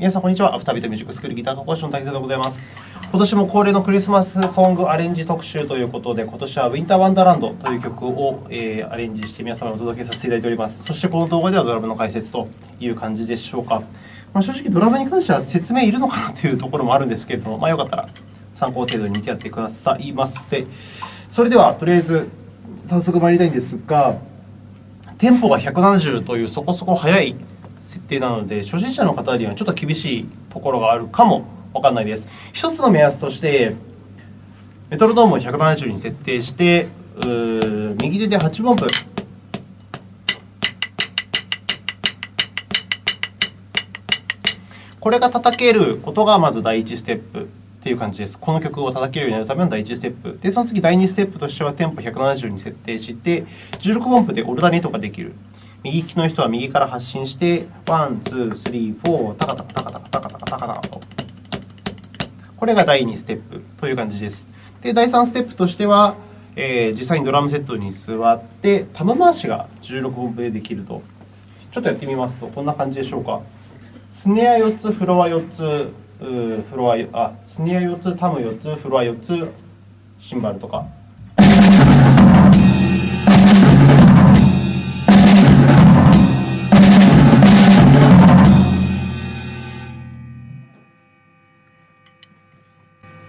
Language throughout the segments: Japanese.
皆さん、こんにちは。アフタービートミュージックスクールギター科講師の竹田でございます。今年も恒例のクリスマスソングアレンジ特集ということで、今年はウィンターワンダーランドという曲を、え、アレンジして皆様にお届けさせていただいております。そしてこの動画ではドラムの解説という感じでしょうか。まあ、正直、ドラムに関しては説明いるのかなというところもあるんですけれども、まあ、よかったら参考程度に見てやってくださいませ。それでは、とりあえず早速参りたいんですが、テンポが170というそこそこ速い設定なので、初心者の方にはちょっと厳しいところがあるかもわかんないです。一つの目安として、メトロノームを170に設定して、右手で8分音符。これが叩けることがまず第一ステップっていう感じです。この曲を叩けるようになるための第1ステップ。で、その次第2ステップとしてはテンポ170に設定して、16音符で alternate ができる。右利きの人は右から発進して、 one、two、three、four、タカタカタカタカタカタカタカタと。これが第2ステップという感じです。で、第3ステップとしては、えー、実際にドラムセットに座って、タム回しが16分でできると。ちょっとやってみますと、こんな感じでしょうか。スネア4つ、フロア4つ、フロア、あ、スネア4つ、タム4つ、フロア4つ、シンバルとか。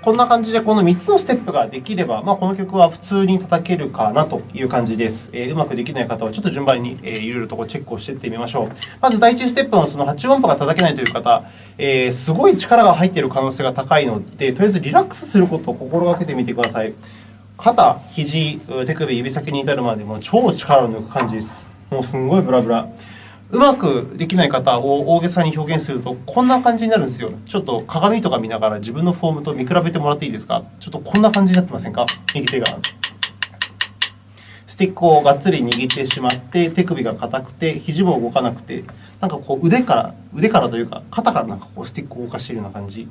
こんな感じでこの3つのステップができれば、まあ、この曲は普通に叩けるかなという感じです。えー、うまくできない方はちょっと順番に、えー、いろいろとチェックをしていってみましょう。まず第1ステップのその8音符が叩けないという方、えー、すごい力が入っている可能性が高いので、とりあえずリラックスすることを心がけてみてください。肩、肘、手首、指先に至るまでも超力を抜く感じです。もうすんごいブラブラ。うまくできない方を大げさに表現するとこんな感じになるんですよ。ちょっと鏡とか見ながら自分のフォームと見比べてもらっていいですか？ちょっとこんな感じになってませんか？右手が。スティックをがっつり握ってしまって手首が硬くて肘も動かなくてなんかこう腕から腕からというか肩からなんかこうスティックを動かしているような感じ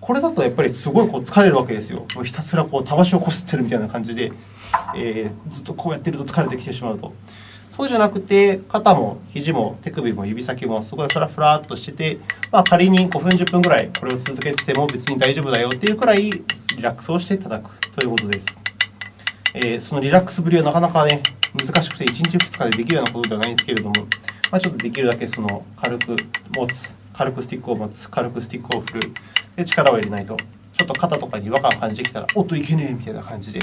これだとやっぱりすごいこう疲れるわけですよひたすらこうたわしをこすってるみたいな感じで、えー、ずっとこうやってると疲れてきてしまうと。そうじゃなくて肩も肘も手首も指先もすごいフラフラっとしてて、まあ、仮に5分10分ぐらいこれを続けてても別に大丈夫だよっていうくらいリラックスをしていただくということです。えー、そのリラックスぶりはなかなかね難しくて1日2日でできるようなことではないんですけれども、まあ、ちょっとできるだけその軽く持つ軽くスティックを持つ軽くスティックを振るで力を入れないとちょっと肩とかに違和感を感じてきたらおっといけねえみたいな感じで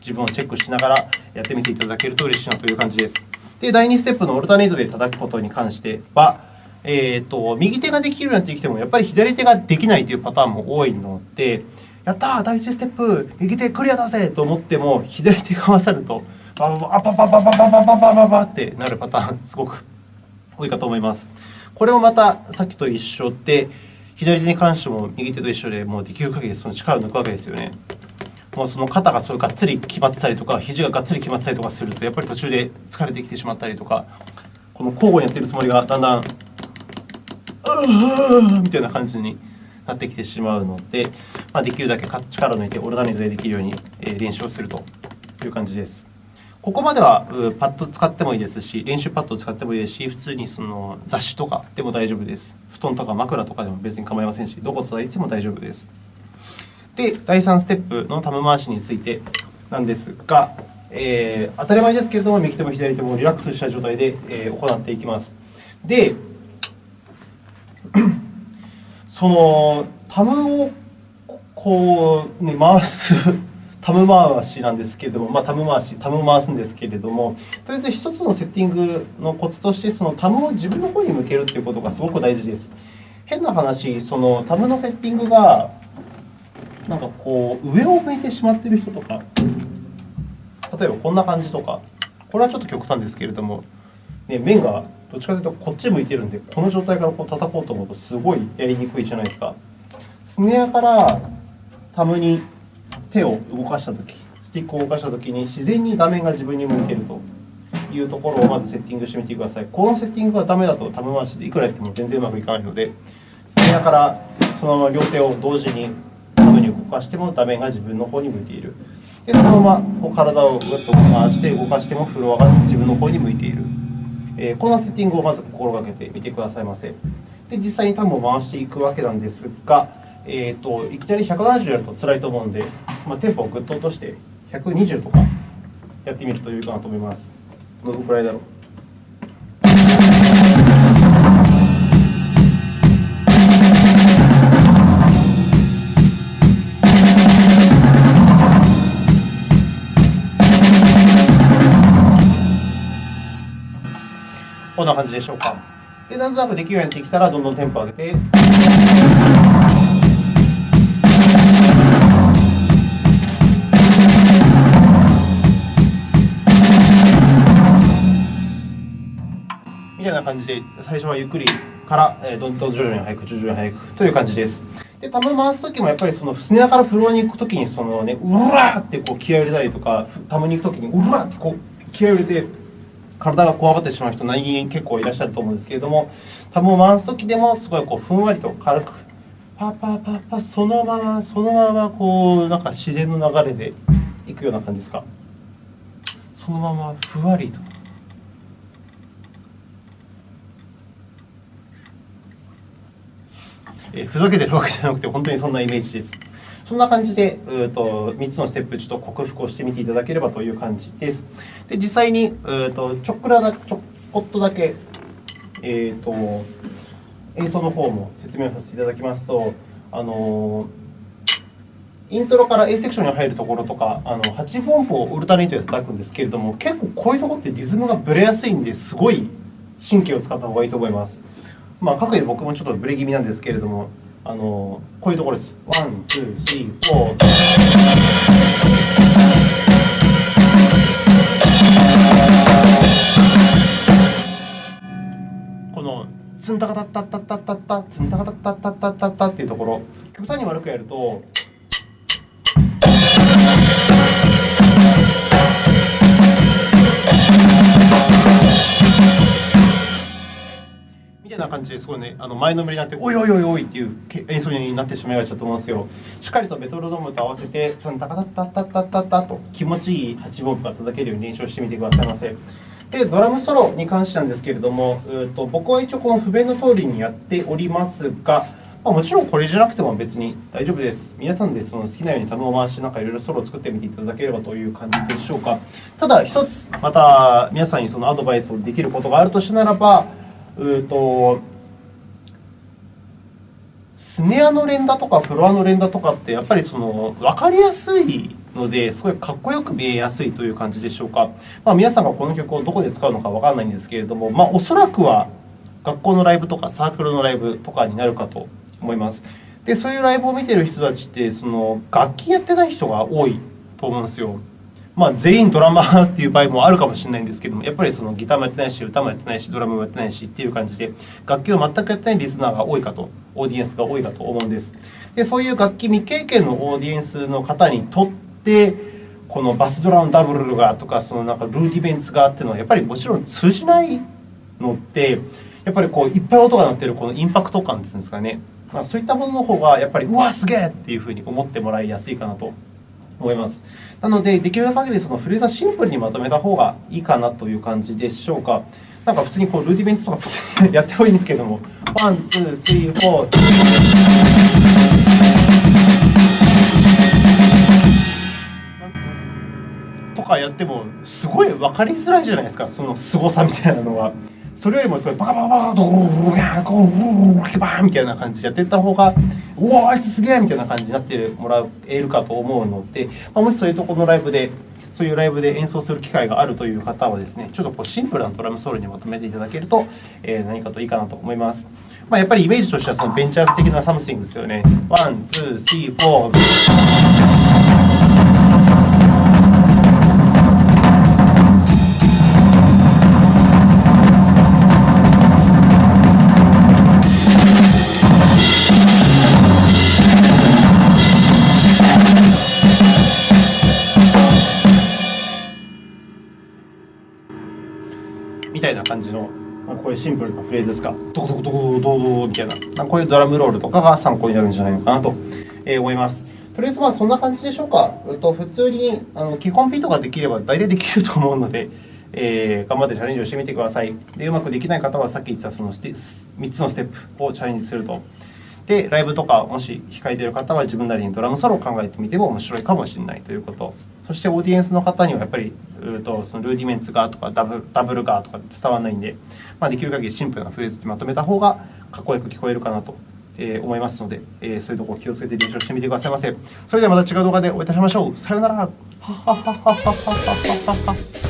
自分をチェックしながらやってみていただけると嬉しいなという感じです。で、第2ステップのオルタネートで叩くことに関しては、えーと、右手ができるようになってきても、やっぱり左手ができないというパターンも多いので、やったー、第1ステップ、右手クリアだぜと思っても、左手が勝ると、バババババババババババババってなるパターン、すごく多いかと思います。これもまたさっきと一緒で、左手に関しても右手と一緒で、もうできる限りその力を抜くわけですよね。もうその肩がそうがっつり決まってたりとか肘ががっつり決まってたりとかするとやっぱり途中で疲れてきてしまったりとかこの交互にやってるつもりがだんだんみたいな感じになってきてしまうので、まあ、できるだけ力を抜いてオルタネートでできるように練習をするという感じです。ここまではパッド使ってもいいですし、練習パッドを使ってもいいですし、普通にその雑誌とかでも大丈夫です。布団とか枕とかでも別に構いませんし、どこ叩いても大丈夫です。で、第3ステップのタム回しについてなんですが、えー、当たり前ですけれども、右手も左手もリラックスした状態で、えー、行っていきます。で、そのタムをこう、ね、回す タム回しなんですけれども、まあ、タム回し、タム回すんですけれども、とりあえず一つのセッティングのコツとして、そのタムを自分の方に向けるということがすごく大事です。変な話、そのタムのセッティングがなんかこう上を向いてしまってる人とか例えばこんな感じとかこれはちょっと極端ですけれども、ね、面がどっちかというとこっち向いてるんでこの状態からこう叩こうと思うとすごいやりにくいじゃないですか。スネアからタムに手を動かしたときスティックを動かしたときに自然に画面が自分に向けるというところをまずセッティングしてみてください。このセッティングがダメだとタム回しでいくらやっても全然うまくいかないのでスネアからそのまま両手を同時にに動かしても画面が自分の方に向いている。でそのままこう体をぐっと回して動かしてもフロアが自分の方に向いている。えー、このセッティングをまず心がけてみてくださいませ。で実際にタムを回していくわけなんですが、えーと、いきなり170やると辛いと思うんで、まあ、テンポをぐっと落として120とかやってみるといいかなと思います。どのくらいだろう？こんな感じでしょうか。で、なんとなくできるようになってきたら、どんどんテンポ上げて。みたいな感じで、最初はゆっくりから、えー、どんどん徐々に速く、徐々に速くという感じです。で、タム回すときもやっぱりそのスネアからフロアに行くときに、そのね、うらーってこう気合を入れたりとか、タムに行くときにうらーってこう気合を入れて、体がこわばってしまう人、何気に結構いらっしゃると思うんですけれども、タムを回すときでも、すごいこうふんわりと軽く、パパパパ、そのまま、そのまま、こう、なんか自然の流れでいくような感じですか？そのままふわりと。えふざけてるわけじゃなくて、本当にそんなイメージです。そんな感じで、うと3つのステップちょっと克服をしてみていただければという感じです。で実際にうとちょっくらだちょこっとだけ、えーと、演奏の方も説明させていただきますと、あのイントロから A セクションに入るところとか、あの8分音符を alternate で叩くんですけれども、結構こういうところってリズムがぶれやすいんですごい神経を使った方がいいと思います。まあ、かくいう僕もちょっとブレ気味なんですけれども、あのこういうところです。 one、two、three、four。このツンタカタッタッタッタッタッタツンタカタッタッタッタッタッタっていうところ極端に悪くやると感じですごいね、あの前のめりになって、おいおいおいおいっていう演奏になってしまいがちだと思うんですよ。しっかりとメトロノームと合わせて、そのタカタッタッタッタッタッタと気持ちいい8分音が叩けるように練習してみてくださいませ。で、ドラムソロに関してなんですけれども、うと僕は一応この譜面の通りにやっておりますが、まあ、もちろんこれじゃなくても別に大丈夫です。皆さんでその好きなようにタムを回して、なんかいろいろソロを作ってみていただければという感じでしょうか。ただ、一つ、また皆さんにそのアドバイスをできることがあるとしたならば、うとスネアの連打とかフロアの連打とかってやっぱりその分かりやすいのですごいかっこよく見えやすいという感じでしょうか、まあ、皆さんがこの曲をどこで使うのか分からないんですけれども、まあ、おそらくは学校のライブとかサークルのライブとかになるかと思います。でそういうライブを見てる人たちってその楽器やってない人が多いと思うんですよ。まあ、全員ドラマーっていう場合もあるかもしれないんですけどもやっぱりそのギターもやってないし歌もやってないしドラムもやってないしっていう感じで楽器を全くやってないリスナーが多いかとオーディエンスが多いかと思うんです。でそういう楽器未経験のオーディエンスの方にとってこのバスドラのダブルがとかそのなんか rudiments があっていうのはやっぱりもちろん通じないのってやっぱりこういっぱい音が鳴ってるこのインパクト感っていうんですかねそういったものの方がやっぱりうわすげえっていうふうに思ってもらいやすいかなと思います。なので、できる限りそのフレーズはシンプルにまとめた方がいいかなという感じでしょうか。なんか普通にこう rudiment とかやってもいいんですけれども、 one、two、three、four。とかやってもすごい分かりづらいじゃないですか、その凄さみたいなのは。それよりもすごいバカバカバカドゴーゴーバーみたいな感じでやってった方がうわあいつすげえみたいな感じになってもらえるかと思うので、まあ、もしそういうところのライブでそういうライブで演奏する機会があるという方はですねちょっとこうシンプルなドラムソロにまとめていただけると、えー、何かといいかなと思います。まあ、やっぱりイメージとしてはそのベンチャーズ的な something ですよね。 one、two、three、four。シンプルなフレーズですか、ドコドコドコドコドコみたいな、こういうドラムロールとかが参考になるんじゃないのかなと思います。とりあえずまあそんな感じでしょうか。と普通にあの基本 P とかできれば大体できると思うので、えー、頑張ってチャレンジをしてみてください。で、うまくできない方はさっき言ったその3つのステップをチャレンジすると。で、ライブとかもし控えてる方は自分なりにドラムソロを考えてみても面白いかもしれないということ。そしてオーディエンスの方にはやっぱりるとそのルーディメンツがとかダブダブルがとか伝わらないんで、まあ、できる限りシンプルなフレーズでまとめた方がかっこよく聞こえるかなとえ思いますので、えそういうところ気をつけて練習してみてくださいませ。それではまた違う動画でお会いいたしましょう。さようなら。